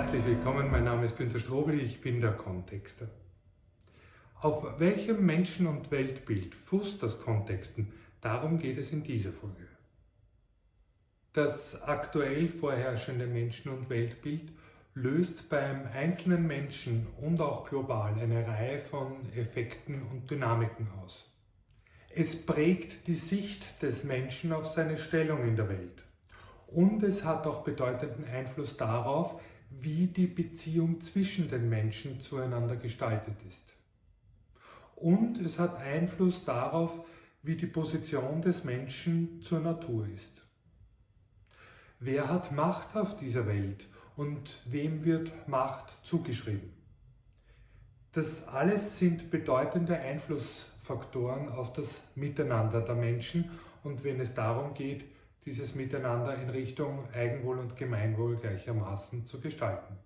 Herzlich willkommen, mein Name ist Günter Strobel, ich bin der Kontexter. Auf welchem Menschen- und Weltbild fußt das Kontexten? Darum geht es in dieser Folge. Das aktuell vorherrschende Menschen- und Weltbild löst beim einzelnen Menschen und auch global eine Reihe von Effekten und Dynamiken aus. Es prägt die Sicht des Menschen auf seine Stellung in der Welt. Und es hat auch bedeutenden Einfluss darauf, wie die Beziehung zwischen den Menschen zueinander gestaltet ist. Und es hat Einfluss darauf, wie die Position des Menschen zur Natur ist. Wer hat Macht auf dieser Welt und wem wird Macht zugeschrieben? Das alles sind bedeutende Einflussfaktoren auf das Miteinander der Menschen und wenn es darum geht, dieses Miteinander in Richtung Eigenwohl und Gemeinwohl gleichermaßen zu gestalten.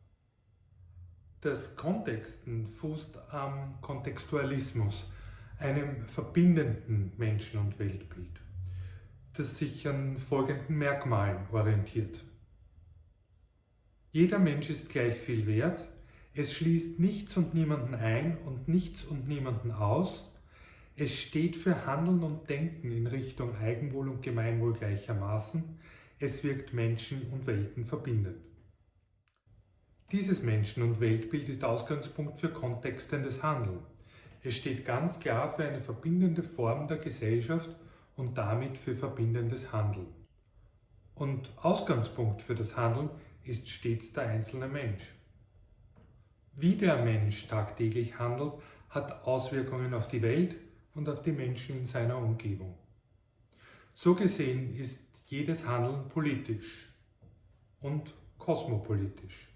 Das Kontexten fußt am Kontextualismus, einem verbindenden Menschen- und Weltbild, das sich an folgenden Merkmalen orientiert. Jeder Mensch ist gleich viel wert, es schließt nichts und niemanden ein und nichts und niemanden aus, es steht für Handeln und Denken in Richtung Eigenwohl und Gemeinwohl gleichermaßen. Es wirkt Menschen und Welten verbindend. Dieses Menschen- und Weltbild ist Ausgangspunkt für kontextendes Handeln. Es steht ganz klar für eine verbindende Form der Gesellschaft und damit für verbindendes Handeln. Und Ausgangspunkt für das Handeln ist stets der einzelne Mensch. Wie der Mensch tagtäglich handelt, hat Auswirkungen auf die Welt, und auf die Menschen in seiner Umgebung. So gesehen ist jedes Handeln politisch und kosmopolitisch.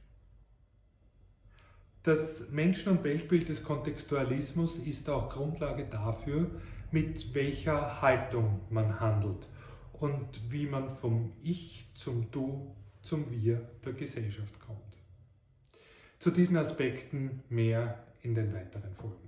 Das Menschen- und Weltbild des Kontextualismus ist auch Grundlage dafür, mit welcher Haltung man handelt und wie man vom Ich zum Du zum Wir der Gesellschaft kommt. Zu diesen Aspekten mehr in den weiteren Folgen.